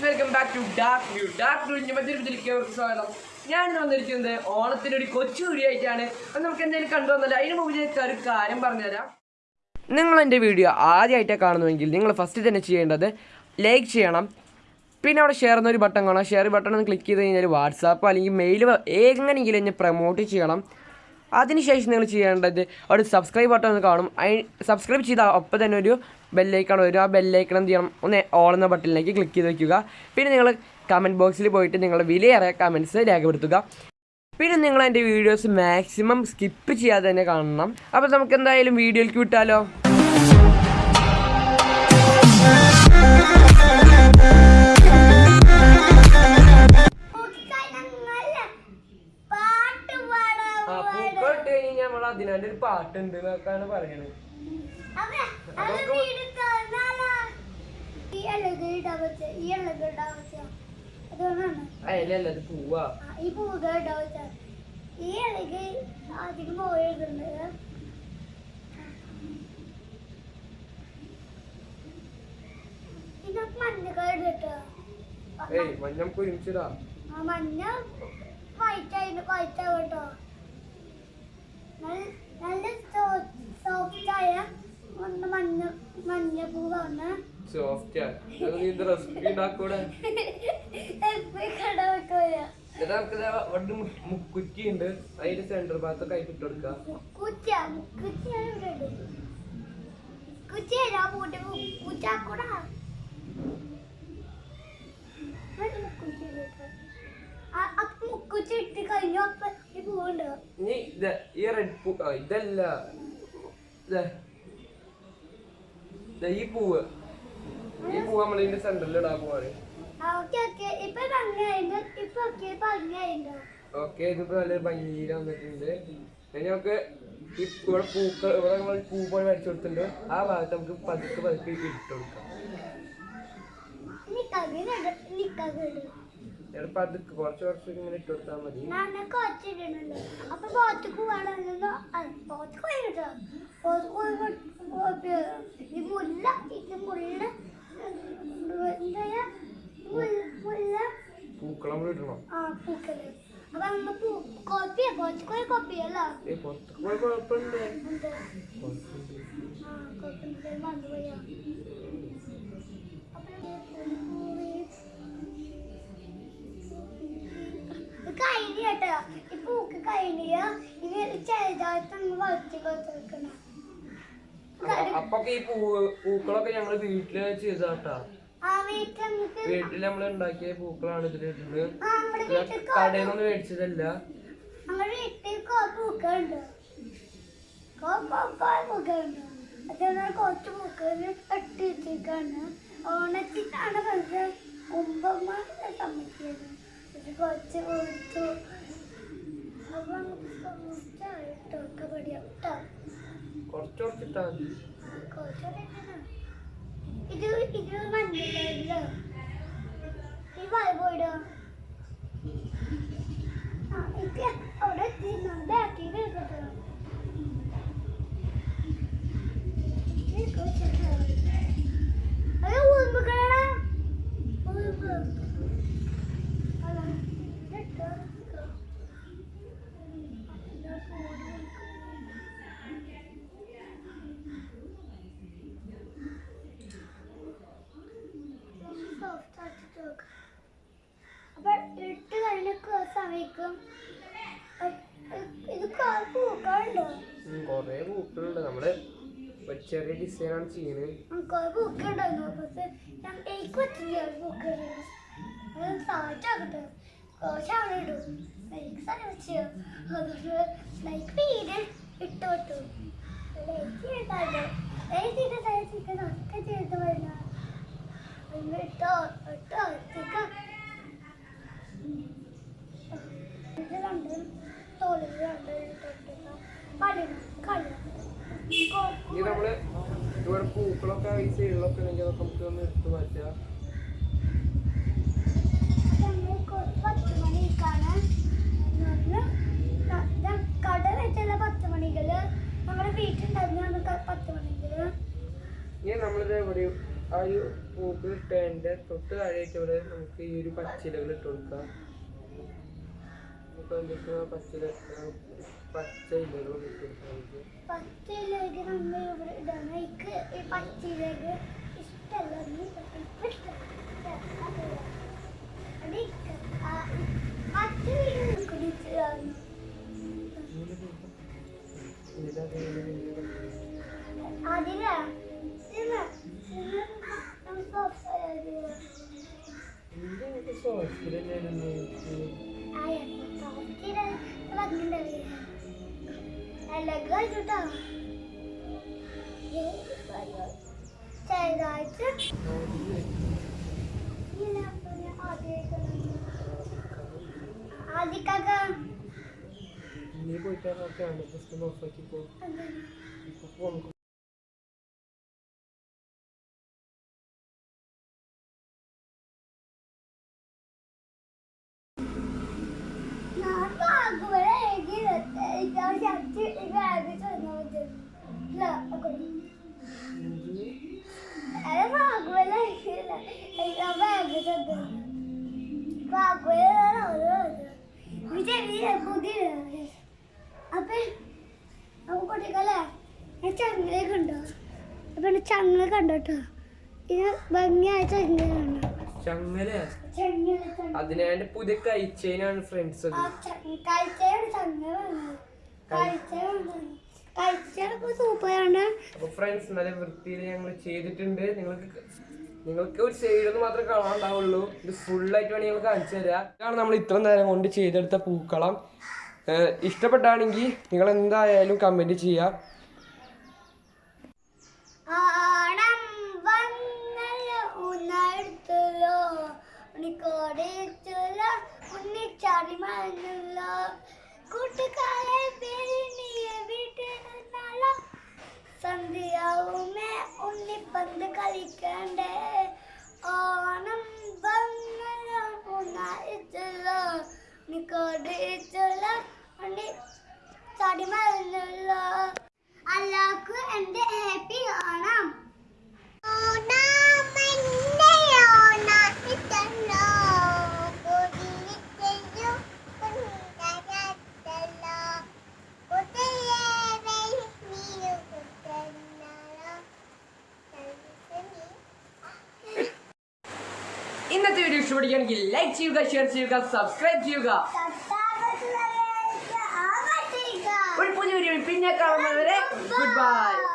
Guys welcome back to dark view. Dark വ്യൂവിന്റെ മറ്റൊരു ഇതിലേക്ക് സ്വാഗതം. ഞാൻ വന്നിരിക്കുന്നത് ഓണത്തിന് ഒരു കൊച്ചു വീഡിയോ ആയിട്ടാണ്. അത് നമുക്ക് എന്തെങ്കിലും കണ്ടുവന്നല്ല അതിന് മുമ്പ് ഞാൻ ഒരു കാര്യം പറഞ്ഞുതരാം. നിങ്ങൾ എന്റെ വീഡിയോ ആദ്യമായിട്ടാണ് കാണുന്നുവെങ്കിൽ നിങ്ങൾ ഫസ്റ്റ് തന്നെ ചെയ്യേണ്ടത് ലൈക്ക് ചെയ്യണം. പിന്നെ അവിടെ ഷെയർ എന്നൊരു ബട്ടൺ കാണാം. ഷെയർ ബട്ടൺ ഒന്ന് ക്ലിക്ക് ചെയ്ത് കഴിഞ്ഞാൽ വാട്സാപ്പ് അല്ലെങ്കിൽ മെയിൽ എങ്ങനെയെങ്കിലും എന്നെ പ്രൊമോട്ട് ചെയ്യണം. അതിനുശേഷം നിങ്ങൾ ചെയ്യേണ്ടത് അവിടെ സബ്സ്ക്രൈബ് ബട്ടൺ ഒന്ന് കാണും. സബ്സ്ക്രൈബ് ചെയ്താൽ ഒപ്പം തന്നെ ഒരു ബെല്ലൈക്കൺ വരും. ആ ബെല്ലൈക്കൺ എന്ത് ചെയ്യണം? ഒന്ന് ഓൾ എന്ന ബട്ടണിലേക്ക് ക്ലിക്ക് ചെയ്ത് വയ്ക്കുക പിന്നെ നിങ്ങൾ കമന്റ് ബോക്സിൽ പോയിട്ട് നിങ്ങളുടെ വിലയേറിയ കമന്റ്സ് രേഖപ്പെടുത്തുക. പിന്നെ നിങ്ങൾ എന്റെ വീഡിയോസ് മാക്സിമം സ്കിപ്പ് ചെയ്യാതെ തന്നെ കാണണം. അപ്പോൾ നമുക്ക് എന്തായാലും വീഡിയോയിലേക്ക് വിട്ടാലോ? അഴക് ഉണ്ട് എന്നൊക്കെയാണ് പറയണത്. അതിലല്ല അത് പൂവാ. ആ, ഈ ഈ അഴക് അധികം പോയിട്ടുണ്ട് ഇതൊക്കെ മഞ്ഞക്കാട് കേട്ടോ ഏയ് മഞ്ഞ നമുക്ക് ഒരുമിച്ചിടാ. ആ മഞ്ഞ വൈറ്റ് ആയിട്ട് വൈറ്റ് ആവും കേട്ടോ നല്ല നല്ല സോഫ്റ്റ് ഒന്ന് മഞ്ഞ മഞ്ഞ പൂവാണ്. സോഫ്റ്റ് അത് നീ ഇത് റെസിപ്പി ഉണ്ടാക്കൂടെ? എന്നിട്ട് നമുക്ക് മുക്കുറ്റി ഉണ്ട്. അതിന്റെ സെന്റർ ഭാഗത്തൊക്കെ ആയിട്ട് ഇട്ട് മുക്കുച്ച മുക്കുറ്റിയാണ് ഇവിടെ ഉണ്ട് മുക്കുച്ച ഞാൻ പൂട്ടി മുക്കുച്ചാക്കൂടാ മുക്കുച്ച ഇട്ട് കഴിഞ്ഞു അപ്പൊ ഈ പൂവുണ്ട് ഇനി ഇത് ഈ റെഡ് ഇതല്ല. ഈ പൂവ്. ഈ പൂവ് നമ്മൾ ഇതിന്റെ സെന്ററിൽ ഇടാൻ പോവാണ്. ഓക്കെ ഇതിപ്പോ നല്ല ഭംഗിയിൽ വന്നിട്ടുണ്ട്. നമുക്ക് ഇവിടെ പൂക്കൾ ഇവിടെ നമ്മൾ പൂ പോലെ വരച്ചു കൊടുത്തിട്ടുണ്ട്. ആ ഭാഗത്ത് നമുക്ക് പതുക്കെ പതുക്കെ ഇട്ട് കൊടുക്കാം. നിക്കകിട് അത് കുറച്ച് കുറച്ച് ഇങ്ങനെ ഇട്ട് കൊടുത്താൽ മതി. ഞാൻ കൊച്ചിടണല്ലോ അപ്പൊ പോത്തേക്ക് കഴിഞ്ഞ ഇനി ചെറുതായിട്ട് അങ്ങ് വളർത്തി കൊടുത്തിരിക്കണം അ- അപ്പൊക്കെ ഈ പൂക്കളൊക്കെ ഞങ്ങൾ വീട്ടിൽ ചെയ്താട്ടാ വീട്ടിൽ നമ്മൾ ഉണ്ടാക്കിയ പൂക്കളാണ് ഇതിലിട്ടത് കടയിൽ നിന്ന് മേടിച്ചതല്ല. കുറച്ച് പൂക്കൾ കെട്ടി ഓണത്തിനാണ് പക്ഷെ സമ്മതിച്ചത് ഇത് കുറച്ച് കൊടുത്തു. കേട്ടോ മതി. ഇത് ഇത് മഞ്ഞല്ലോ ഈ വായ പോയിടോ ആ ഇത് അവിടെ എത്തി ബാക്കി കേട്ടോ അത് ഉറുമ്പുകളാ ഉറുമ്പ് അല്ല ഇതെട്ടോ അപ്പൊ ഇട്ട് കഴിഞ്ഞ സമയക്കും ഇത് പൂക്കളുണ്ടോ? കൊറേ പൂക്കളുണ്ട്. നമ്മൾ ഒരു ചെറിയ ഡിസൈനാണ് ചെയ്യുന്നത് കുറെ പൂക്കുണ്ടായിരുന്നു പക്ഷെ എനിക്ക് പറ്റില്ല ഇടും. ലൈക്ക് സാധിച്ചു അതുകൊണ്ട് ലൈക്ക് വീട് ഇട്ട് വിട്ടു. ലൈക്ക് ചെയ്താലോ ലൈക്ക് ചെയ്ത സ്ഥലത്തേക്ക് ഒക്കെ ചെയ്ത് വരുന്ന ഇട്ടോ ഇട്ടോ ഇവിടെ ഈ സൈഡിലൊക്കെ ഉണ്ടെങ്കിൽ അതൊക്കെ നമുക്ക് ഒന്ന് എടുത്ത് മാറ്റാം. കട നമ്മുടെ ഇനി നമ്മളിത് എവിടെ ആ ഒരു പൂക്ക് പേന്റെ തൊട്ട് ഇവിടെ നമുക്ക് ഈ ഒരു പച്ചിലകൾ ഇട്ട് കൊടുക്കാം. പച്ചയിലേക്ക് നമ്മൾ ഇവിടെ ഇടണം എനിക്ക് ഈ പച്ചയിലേക്ക് ഇഷ്ടമല്ല നീ ഇപ്പൊ ഇഷ്ടമല്ല. അത് ഇക്ക് ആ പച്ച വീട് കുടിച്ചതാണ് ഇതാ ഇങ്ങനെ അതിലാ ഇതിലാ ഇതിലാ നമ്മൾ സോഫ്റ്റ് എന്തൊക്കെ സോസിലല്ലേ ആയ സോഫ്റ്റ് വന്നിട്ടുണ്ടല്ലേ അല്ലഗ് കഴിഞ്ഞിട്ടോ ചെറുതായിട്ട് ഇങ്ങനെ പിന്നെ ആദ്യമൊക്കെ ആദ്യമൊക്കെ നീ പോയിട്ട് നോക്കിയാണ് ജസ്റ്റ് നോക്കി പോ ഇപ്പൊ പോ പുതിയ അപ്പൊ ചങ്ങല കണ്ടോട്ടോ ഇത് ഭംഗിയായ ചങ്ങല കണ്ടോ? ചങ്ങല? അതിനാണ്ട് പുതിയ കഴിച്ചതിനാണ് ഫ്രണ്ട്സ് അപ്പൊ ഫ്രണ്ട്സ് നല്ല വൃത്തിയിൽ ഞങ്ങൾ ചെയ്തിട്ടുണ്ട്. നിങ്ങൾക്ക് നിങ്ങൾക്ക് ഒരു സൈഡ് മാത്രമേ കാണാണ്ടാവുള്ളൂ ഇത് ഫുള്ളായിട്ട് വേണമെങ്കിൽ ഞങ്ങൾ കാണിച്ചു തരാം. ഇതാണ് നമ്മൾ ഇത്ര നേരം കൊണ്ട് ചെയ്തെടുത്ത പൂക്കളം. ഇഷ്ടപ്പെട്ടാണെങ്കിൽ നിങ്ങൾ എന്തായാലും കമന്റ് ചെയ്യാം. കളിക്കണ്ടേ? ഓണം വന്നല്ലോ. ഉണ്ണി ചാടി മറന്നല്ലോ അല്ലാക്ക് എന്റെ ഹാപ്പി ഓണം. ഇന്നത്തെ വീഡിയോ ഇഷ്ടപ്പെടുകയാണെങ്കിൽ ലൈക്ക് ചെയ്യുക ഷെയർ ചെയ്യുക സബ്സ്ക്രൈബ് ചെയ്യുക ഒരു പുതിയ വീഡിയോ പിന്നെ കാണുന്നവരെ ഗുഡ് ബൈ